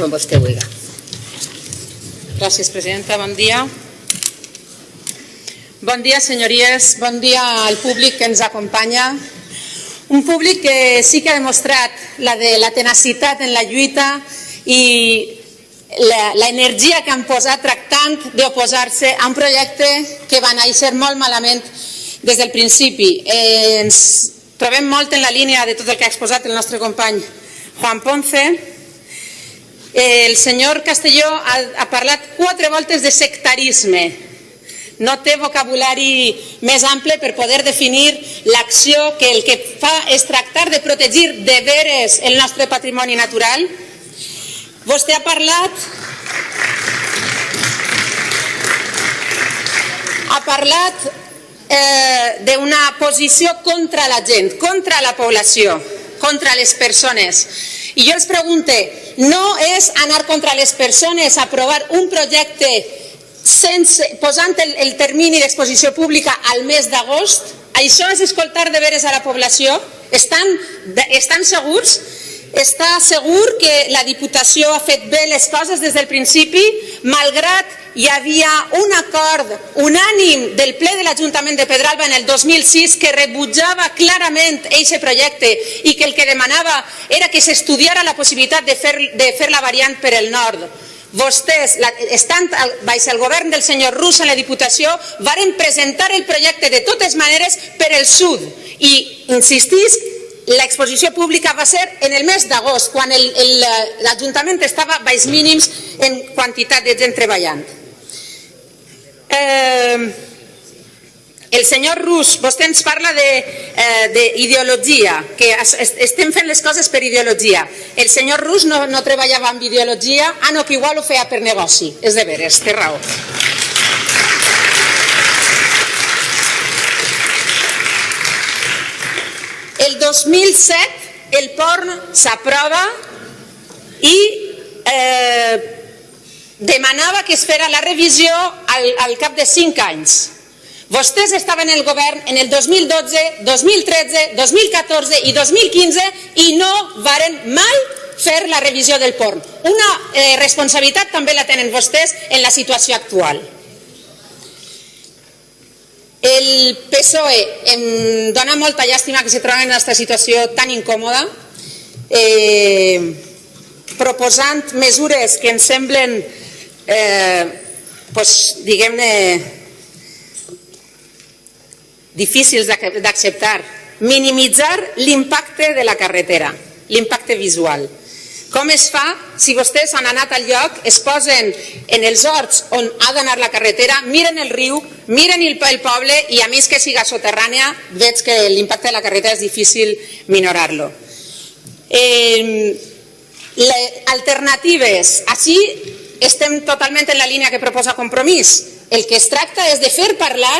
com vostè vulgui. Gràcies, presidenta. Bon dia. Bon dia, senyories. Bon dia al públic que ens acompanya. Un públic que sí que ha demostrat la de la tenacitat en la lluita i l'energia que han posat tractant d'oposar-se a un projecte que va néixer molt malament des del principi. Ens trobem molt en la línia de tot el que ha exposat el nostre company Juan Ponce. El senyor Castelló ha, ha parlat quatre voltes de sectarisme. No té vocabulari més ample per poder definir l'acció que el que fa és tractar de protegir de veres el nostre patrimoni natural. Vostè ha parlat ha parlat eh, d'una posició contra la gent, contra la població, contra les persones. I jo els pregunto, no és anar contra les persones, aprovar un projecte sense, posant el, el termini d'exposició pública al mes d'agost? Això és escoltar de veres a la població? Estan, estan segurs? Està segur que la Diputació ha fet bé les coses des del principi, malgrat hi havia un acord unànim del ple de l'Ajuntament de Pedralba en el 2006 que rebutjava clarament aquest projecte i que el que demanava era que s'estudiara la possibilitat de fer, de fer la variant per el nord. Vostès, estant baix el govern del senyor Rus en la Diputació, varen presentar el projecte de totes maneres per el sud i insistisc l'exposició pública va ser en el mes d'agost, quan l'Ajuntament estava baix mínims en quantitat de gent treballant. Eh, el senyor Rus, vostè ens parla d'ideologia, eh, que estem fent les coses per ideologia. El senyor Rus no, no treballava amb ideologia, ah no, que igual ho feia per negoci. És de veres, té raó. El 2007 el porn s'aprova i eh, demanava que es fera la revisió al, al cap de 5 anys. Vostès estaven en el govern en el 2012, 2013, 2014 i 2015 i no varen mai fer la revisió del porn. Una eh, responsabilitat també la tenen vostès en la situació actual. El PSOE em dona molta llàstima que se troben en aquesta situació tan incòmoda, eh, proposant mesures que ens semblen, eh, pues, diguem-ne, difícils d'acceptar. Minimitzar l'impacte de la carretera, l'impacte visual. Com es fa si vostès han anat al lloc, es posen en els horts on ha d'anar la carretera, miren el riu, miren el, poble i a més que siga soterrània veig que l'impacte de la carretera és difícil minorar-lo. Eh, alternatives. Així estem totalment en la línia que proposa Compromís. El que es tracta és de fer parlar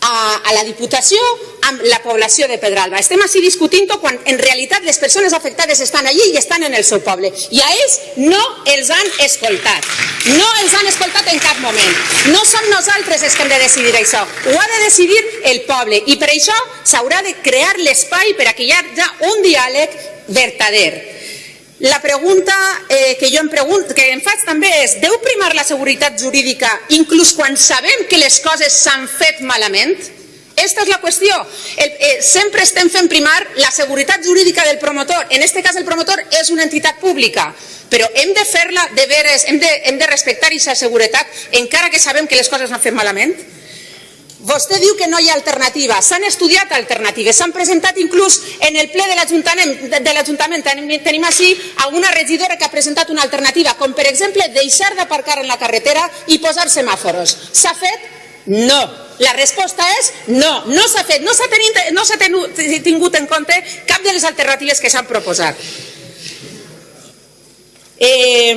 a, a la Diputació amb la població de Pedralba. Estem així discutint quan en realitat les persones afectades estan allí i estan en el seu poble. I a ells no els han escoltat. No els han escoltat en cap moment. No som nosaltres els que hem de decidir això. Ho ha de decidir el poble. I per això s'haurà de crear l'espai per a que hi hagi un diàleg verdader. La pregunta eh, que jo em, pregunto, que em faig també és, deu primar la seguretat jurídica inclús quan sabem que les coses s'han fet malament? Aquesta és la qüestió. El, eh, sempre estem fent primar la seguretat jurídica del promotor. En aquest cas el promotor és una entitat pública, però hem de fer-la de veres, hem de, hem de respectar aquesta seguretat encara que sabem que les coses s'han fet malament? Vostè diu que no hi ha alternativa. S'han estudiat alternatives, s'han presentat inclús en el ple de l'Ajuntament. Tenim així alguna regidora que ha presentat una alternativa, com per exemple deixar d'aparcar en la carretera i posar semàforos. S'ha fet? No. La resposta és no, no s'ha fet, no s'ha no tingut en compte cap de les alternatives que s'han proposat. Eh,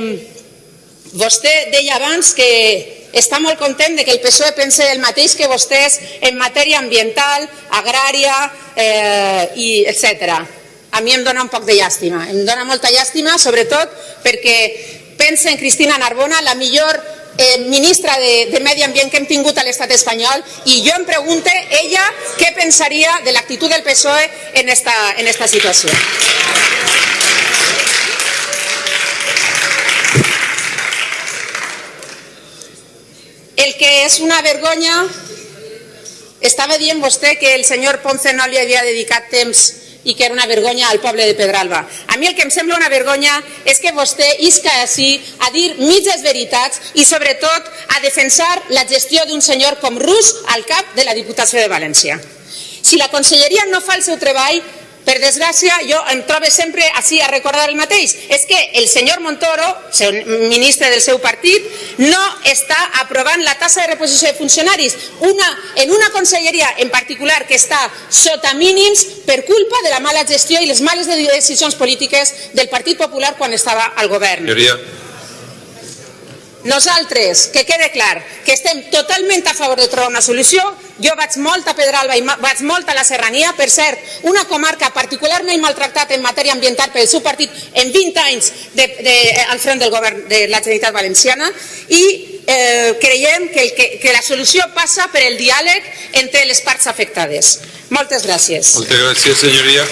vostè deia abans que està molt content de que el PSOE pense el mateix que vostès en matèria ambiental, agrària, eh, i etc. A mi em dona un poc de llàstima, em dona molta llàstima, sobretot perquè pensa en Cristina Narbona, la millor eh, ministra de, de Medi Ambient que hem tingut a l'estat espanyol i jo em pregunto ella què pensaria de l'actitud del PSOE en esta, en esta situació. Que és una vergonya... Estava dient vostè que el senyor Ponce no li havia dedicat temps i que era una vergonya al poble de Pedralba. A mi el que em sembla una vergonya és que vostè isca així a dir mitges veritats i sobretot a defensar la gestió d'un senyor com Rus al cap de la Diputació de València. Si la conselleria no fa el seu treball, per desgràcia, jo em trobo sempre així a recordar el mateix. És que el senyor Montoro, ministre del seu partit, no està aprovant la tassa de reposició de funcionaris una, en una conselleria en particular que està sota mínims per culpa de la mala gestió i les males decisions polítiques del Partit Popular quan estava al govern. Nosaltres, que quede clar, que estem totalment a favor de trobar una solució. Jo vaig molt a Pedralba i vaig molt a la Serrania, per cert, una comarca particularment maltractada en matèria ambiental pel seu partit en 20 anys de, de, al front del govern de la Generalitat Valenciana i eh, creiem que, el, que, que la solució passa per el diàleg entre les parts afectades. Moltes gràcies. muchas gracias, señoría.